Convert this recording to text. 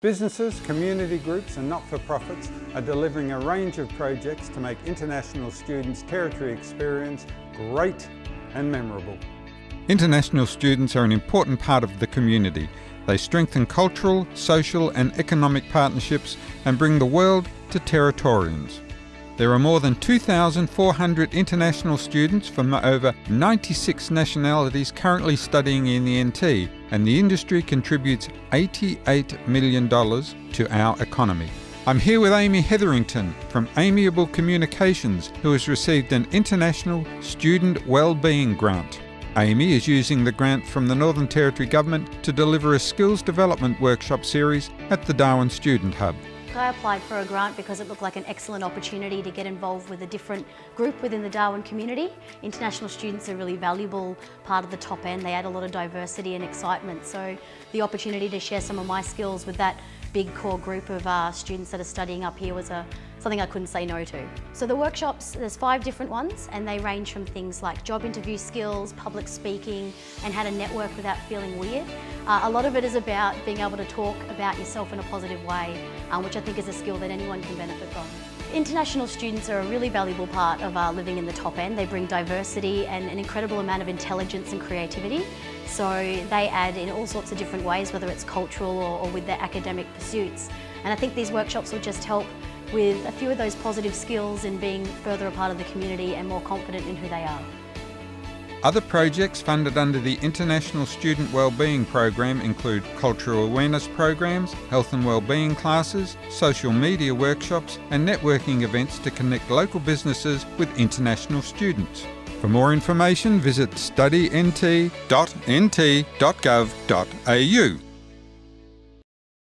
Businesses, community groups and not-for-profits are delivering a range of projects to make international students' territory experience great and memorable. International students are an important part of the community. They strengthen cultural, social and economic partnerships and bring the world to Territorians. There are more than 2,400 international students from over 96 nationalities currently studying in the NT, and the industry contributes $88 million to our economy. I'm here with Amy Hetherington from Amiable Communications, who has received an International Student Wellbeing Grant. Amy is using the grant from the Northern Territory Government to deliver a skills development workshop series at the Darwin Student Hub. I applied for a grant because it looked like an excellent opportunity to get involved with a different group within the Darwin community. International students are a really valuable part of the top end. They add a lot of diversity and excitement. So the opportunity to share some of my skills with that big core group of uh, students that are studying up here was a, something I couldn't say no to. So the workshops, there's five different ones and they range from things like job interview skills, public speaking and how to network without feeling weird. Uh, a lot of it is about being able to talk about yourself in a positive way, um, which I think is a skill that anyone can benefit from. International students are a really valuable part of uh, living in the top end. They bring diversity and an incredible amount of intelligence and creativity. So they add in all sorts of different ways, whether it's cultural or, or with their academic pursuits. And I think these workshops will just help with a few of those positive skills in being further a part of the community and more confident in who they are. Other projects funded under the International Student Wellbeing Program include cultural awareness programs, health and wellbeing classes, social media workshops and networking events to connect local businesses with international students. For more information visit studynt.nt.gov.au.